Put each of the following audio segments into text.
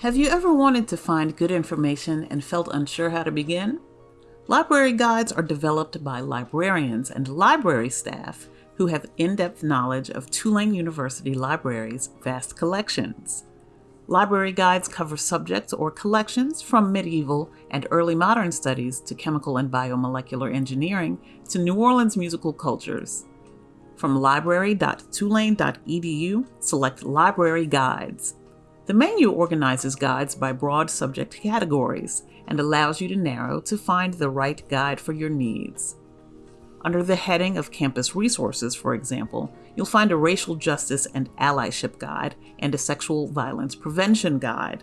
Have you ever wanted to find good information and felt unsure how to begin? Library guides are developed by librarians and library staff who have in-depth knowledge of Tulane University Library's vast collections. Library guides cover subjects or collections from medieval and early modern studies to chemical and biomolecular engineering to New Orleans musical cultures. From library.tulane.edu, select Library Guides. The menu organizes guides by broad subject categories and allows you to narrow to find the right guide for your needs. Under the heading of Campus Resources, for example, you'll find a Racial Justice and Allyship Guide and a Sexual Violence Prevention Guide.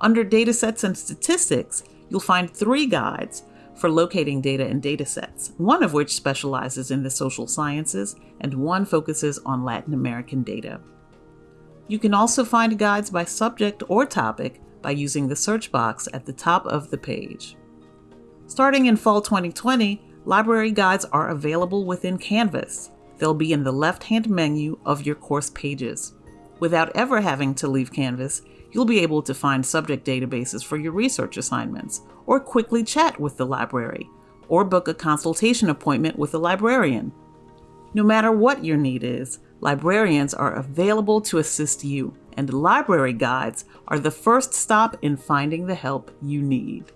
Under Datasets and Statistics, you'll find three guides for locating data and datasets, one of which specializes in the social sciences and one focuses on Latin American data. You can also find guides by subject or topic by using the search box at the top of the page. Starting in fall 2020, library guides are available within Canvas. They'll be in the left-hand menu of your course pages. Without ever having to leave Canvas, you'll be able to find subject databases for your research assignments, or quickly chat with the library, or book a consultation appointment with a librarian. No matter what your need is, librarians are available to assist you, and library guides are the first stop in finding the help you need.